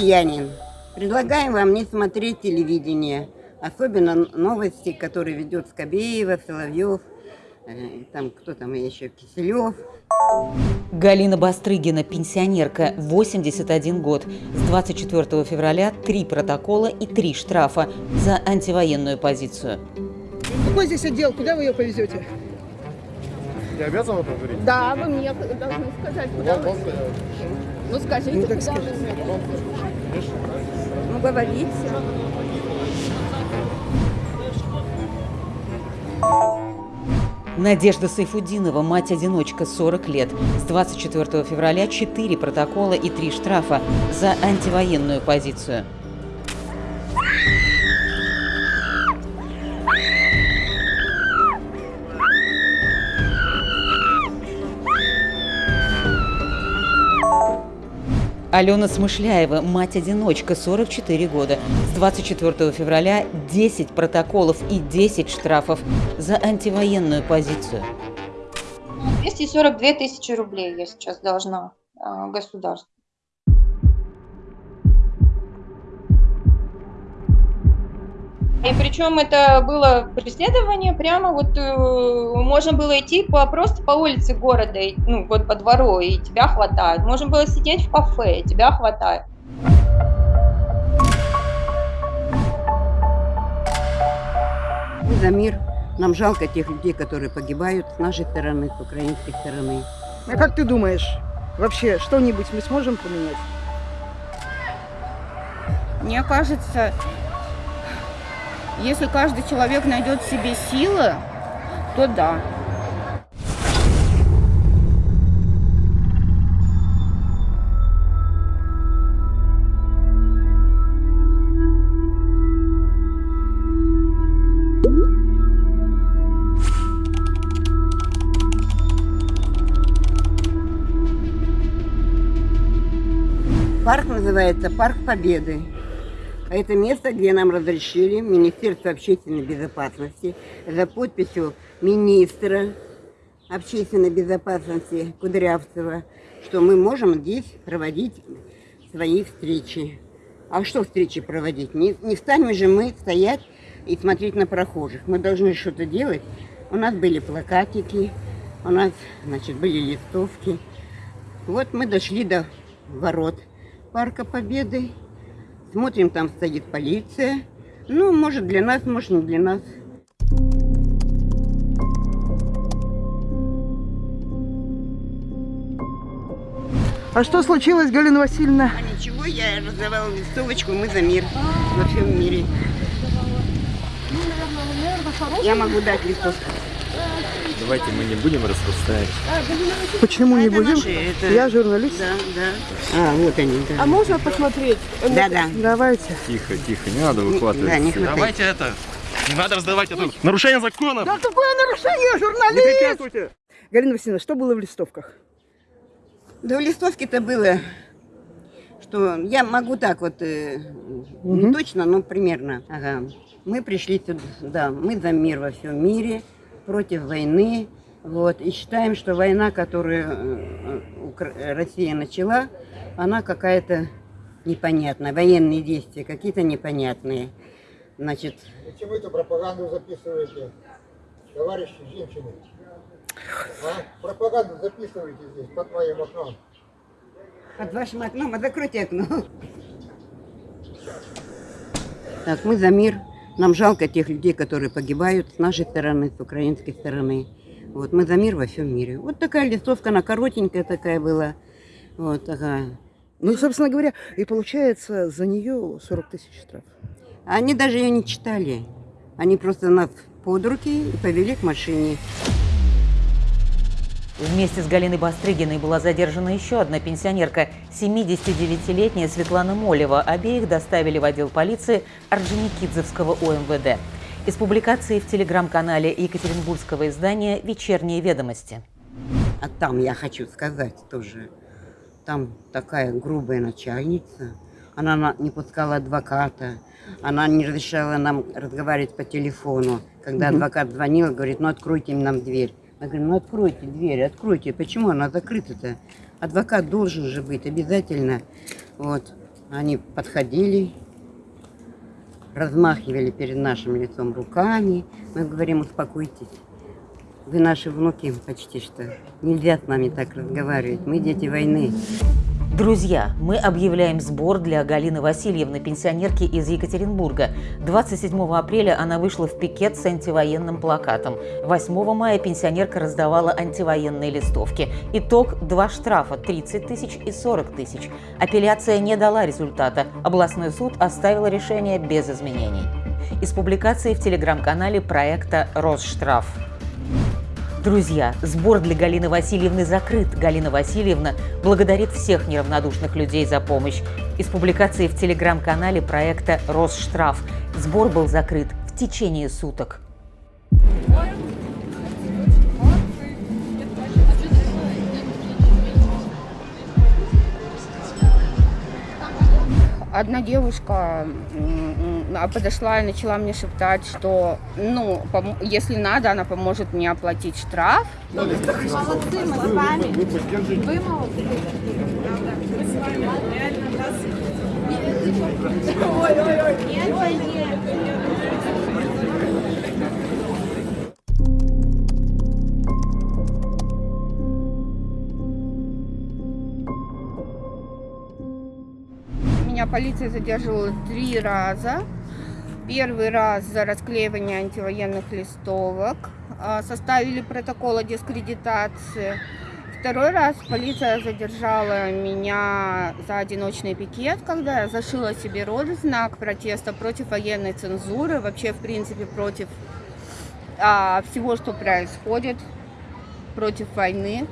россиянин. Предлагаем вам не смотреть телевидение, особенно новости, которые ведет Скобеева, Соловьев, э, там кто там еще, Киселев. Галина Бастрыгина, пенсионерка, 81 год. С 24 февраля три протокола и три штрафа за антивоенную позицию. Какой здесь отдел? Куда вы ее повезете? Я обязан это говорить? Да, вы мне должны сказать, куда Вам, вы... вам. Ну скажите, Ну, куда вы скажите. мне? Ну, говорите. Надежда Сайфудинова, мать-одиночка, 40 лет. С 24 февраля 4 протокола и 3 штрафа за антивоенную позицию. Алена Смышляева, мать-одиночка, 44 года. С 24 февраля 10 протоколов и 10 штрафов за антивоенную позицию. 242 тысячи рублей я сейчас должна э, государству. И причем это было преследование прямо вот э, можно было идти по, просто по улице города, и, ну вот по двору, и тебя хватает. Можно было сидеть в кафе, и тебя хватает. Мы за мир. Нам жалко тех людей, которые погибают с нашей стороны, с украинской стороны. А как ты думаешь, вообще что-нибудь мы сможем поменять? Мне кажется, если каждый человек найдет в себе силы, то да. Парк называется Парк Победы. Это место, где нам разрешили Министерство общественной безопасности за подписью министра общественной безопасности Кудрявцева, что мы можем здесь проводить свои встречи. А что встречи проводить? Не, не станем же мы стоять и смотреть на прохожих. Мы должны что-то делать. У нас были плакатики, у нас, значит, были листовки. Вот мы дошли до ворот Парка Победы. Смотрим, там стоит полиция. Ну, может для нас, может не для нас. А что случилось, Галина Васильевна? А ничего, я раздавала листовочку «Мы за мир» во всем мире. Я могу дать листовку. Давайте мы не будем распространять. Почему не будем? наши, это- Я журналист. Да, да. А, вот они, да. А можно посмотреть? Да, да. Давайте. Тихо, тихо, не надо выхватывать. Да, не. Давайте это. Не надо раздавать это. Нарушение закона. Да какое нарушение, журналист? Галина Васильевна, что было в листовках? Да в листовке-то было, что я могу так вот, э, не точно, но примерно. Ага. Мы пришли сюда, да, мы за мир во всем мире, против войны. Вот, и считаем, что война, которую э, Укра- Россия начала, она какая-то непонятная. Военные действия какие-то непонятные. Значит, вы эту пропаганду записываете, товарищи женщины? А? Пропаганду записываете здесь, под моим окном. Под вашим окном, а закройте окно. Так, мы за мир. Нам жалко тех людей, которые погибают с нашей стороны, с украинской стороны. Вот, мы за мир во всем мире. Вот такая листовка, она коротенькая такая была. Вот такая. Ну, собственно говоря, и получается за нее 40 тысяч штраф. Они даже ее не читали. Они просто нас под руки и повели к машине. Вместе с Галиной Бастрыгиной была задержана еще одна пенсионерка, 79-летняя Светлана Молева. Обеих доставили в отдел полиции Орджоникидзевского ОМВД. Из публикации в телеграм-канале Екатеринбургского издания «Вечерние ведомости». А там, я хочу сказать тоже, там такая грубая начальница. Она на- не пускала адвоката, она не разрешала нам разговаривать по телефону. Когда адвокат звонил, говорит, ну откройте нам дверь. Я говорю, ну откройте дверь, откройте. Почему она закрыта-то? Адвокат должен же быть обязательно. Вот. Они подходили, размахивали перед нашим лицом руками. Мы говорим, успокойтесь. Вы наши внуки почти что. Нельзя с нами так разговаривать. Мы дети войны. Друзья, мы объявляем сбор для Галины Васильевны, пенсионерки из Екатеринбурга. 27 апреля она вышла в пикет с антивоенным плакатом. 8 мая пенсионерка раздавала антивоенные листовки. Итог – два штрафа – 30 тысяч и 40 тысяч. Апелляция не дала результата. Областной суд оставил решение без изменений. Из публикации в телеграм-канале проекта «Росштраф». Друзья, сбор для Галины Васильевны закрыт. Галина Васильевна благодарит всех неравнодушных людей за помощь. Из публикации в телеграм-канале проекта «Росштраф». Сбор был закрыт в течение суток. Одна девушка подошла и начала мне шептать, что, ну, если надо, она поможет мне оплатить штраф. Меня полиция задерживала три раза. Первый раз за расклеивание антивоенных листовок. А, Составили протокол о дискредитации. Второй раз полиция задержала меня за одиночный пикет, когда я зашила себе рот в знак протеста против военной цензуры, вообще, в принципе, против а, всего, что происходит, против войны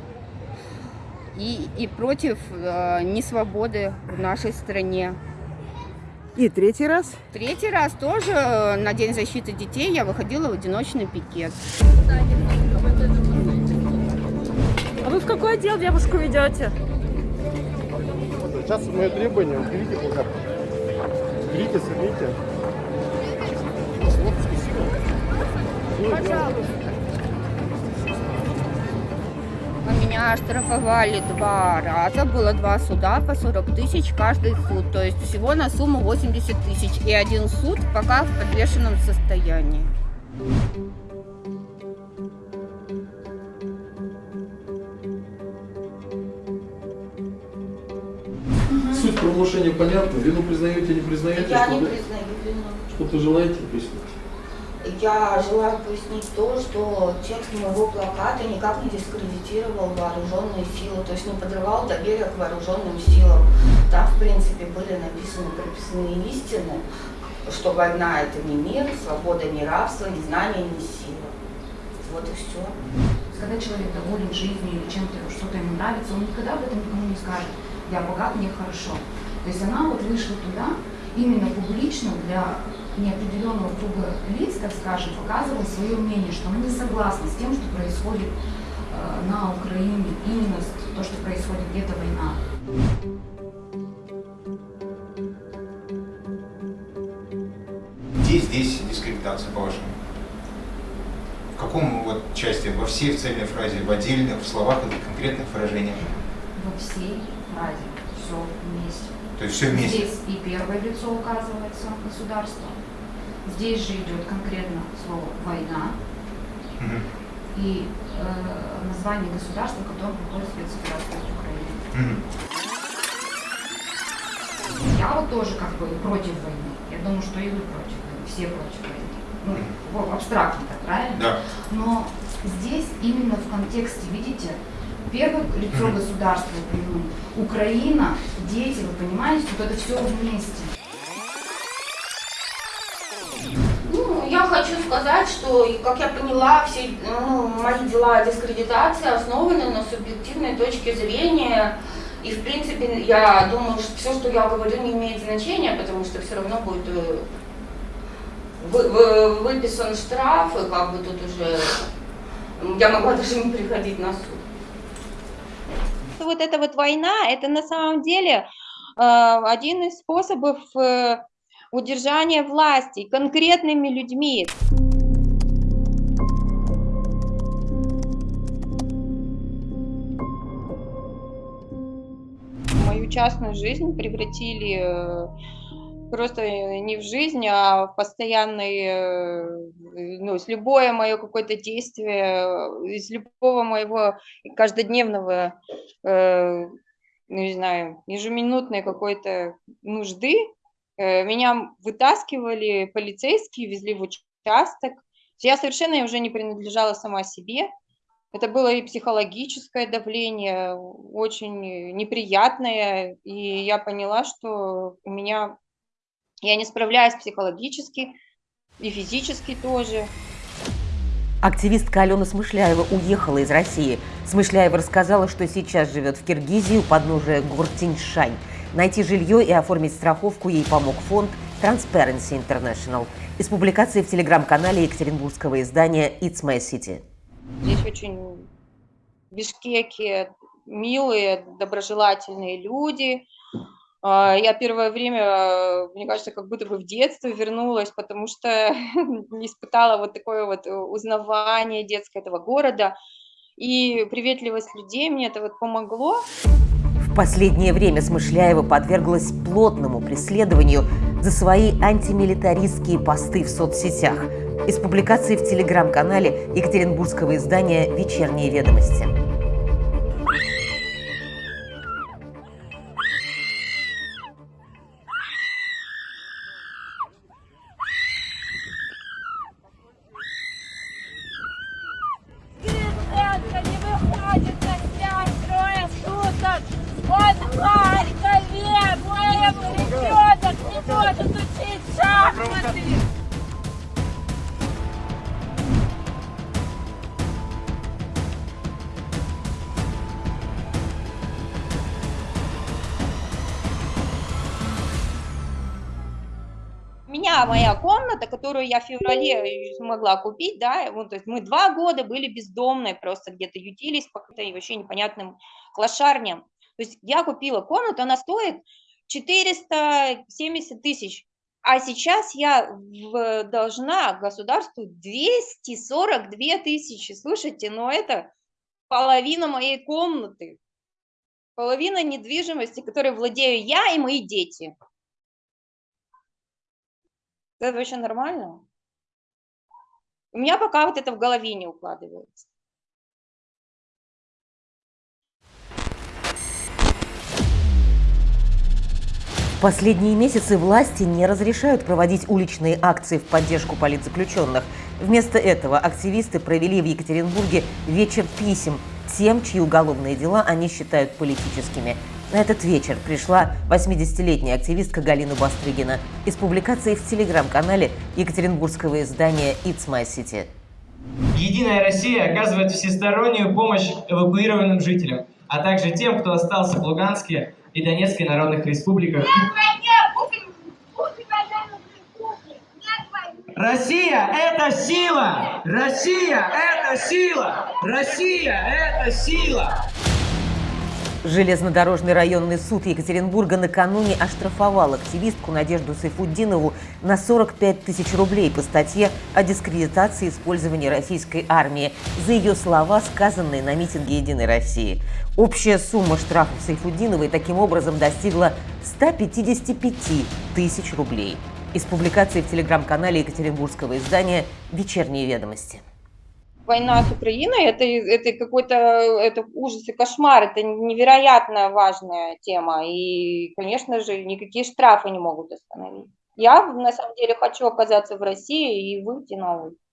и, и против э, несвободы в нашей стране. И третий раз. Третий раз тоже э, на День защиты детей я выходила в одиночный пикет. А вы в какой отдел девушку ведете? Сейчас мое требование, уберите плакат. Уберите, сорвите. А Меня оштрафовали два раза, было два суда по 40 тысяч каждый суд, то есть всего на сумму 80 тысяч. И один суд пока в подвешенном состоянии. Суть правонарушения понятна. Вину признаете, не признаете? Я что, не признаю вину. что вы желаете пояснить? Я желаю пояснить то, что текст моего плаката никак не дискредитировал вооруженные силы, то есть не подрывал доверие к вооруженным силам. Там, в принципе, были написаны прописные истины, что война – это не мир, свобода – не рабство, не знание – не сила. Вот и все. Когда человек доволен жизнью или чем-то, что-то ему нравится, он никогда об этом никому не скажет. Я богат, мне хорошо. То есть она вот вышла туда именно публично для неопределенного круга лиц, так скажем, показывала свое мнение, что она не согласна с тем, что происходит э, на Украине, именно то, что происходит где-то война. Где здесь дискредитация, по-вашему? В каком вот части? Во всей в цельной фразе, в отдельных, в словах или конкретных выражениях? Во всей фразе все вместе. То есть все вместе? Здесь и первое лицо указывается государство. Здесь же идет конкретно слово «война», Мгм. и э, название государства, в котором проходит спецоперация в Украине. Мгм. Я вот тоже как бы против войны. Я думаю, что и вы против войны, все против войны. Ну, в- абстрактно так, правильно? Да. Но здесь именно в контексте, видите, первое лицо государства. Украина, дети, вы понимаете, вот это все вместе. Ну, я хочу сказать, что, как я поняла, все ну, мои дела дискредитации основаны на субъективной точке зрения. И, в принципе, я думаю, что все, что я говорю, не имеет значения, потому что все равно будет э, вы- вы- выписан штраф, и как бы тут уже я могла даже не приходить на суд. Вот эта вот война, это на самом деле э, один из способов э, удержания власти конкретными людьми. Мою частную жизнь превратили э, просто не в жизнь, а в постоянный, э, ну, с любое мое какое-то действие, из любого моего каждодневного, э, ну, не знаю, ежеминутной какой-то нужды, э, меня вытаскивали полицейские, везли в участок. Я совершенно уже не принадлежала сама себе. Это было и психологическое давление, очень неприятное, и я поняла, что у меня я не справляюсь психологически и физически тоже. Активистка Алена Смышляева уехала из России. Смышляева рассказала, что сейчас живет в Киргизии у подножия гор Тиньшань. Найти жилье и оформить страховку ей помог фонд Transparency International из публикации в телеграм-канале екатеринбургского издания It's My City. Здесь очень в милые, доброжелательные люди. А, я первое время, мне кажется, как будто бы в детство вернулась, потому что испытала вот такое вот узнавание детское этого города. И приветливость людей мне это вот помогло. Последнее время Смышляева подверглась плотному преследованию за свои антимилитаристские посты в соцсетях – из публикации в телеграм-канале екатеринбургского издания «Вечерние ведомости». Меня моя комната, которую я в феврале смогла купить, да, вот, то есть мы два года были бездомные, просто где-то ютились по каким-то вообще непонятным клошарням. То есть я купила комнату, она стоит 470 тысяч, а сейчас я в, должна государству 242 тысячи. Слушайте, но это половина моей комнаты, половина недвижимости, которой владею я и мои дети. Это вообще нормально? У меня пока вот это в голове не укладывается. Последние месяцы власти не разрешают проводить уличные акции в поддержку политзаключенных. Вместо этого активисты провели в Екатеринбурге вечер писем тем, чьи уголовные дела они считают политическими. На этот вечер пришла 80-летняя активистка Галина Бастрыгина из публикации в телеграм-канале екатеринбургского издания «It's My City». Единая Россия оказывает всестороннюю помощь эвакуированным жителям, а также тем, кто остался в Луганске и Донецкой народных республиках. Россия – это сила! Россия – это сила! Россия – это сила! Железнодорожный районный суд Екатеринбурга накануне оштрафовал активистку Надежду Сайфуддинову на 45 тысяч рублей по статье о дискредитации использования российской армии за ее слова, сказанные на митинге «Единой России». Общая сумма штрафов Сайфуддиновой таким образом достигла 155 тысяч рублей. Из публикации в телеграм-канале екатеринбургского издания «Вечерние ведомости» война с Украиной это, это какой-то это ужас и кошмар, это невероятно важная тема. И, конечно же, никакие штрафы не могут остановить. Я на самом деле хочу оказаться в России и выйти на улицу.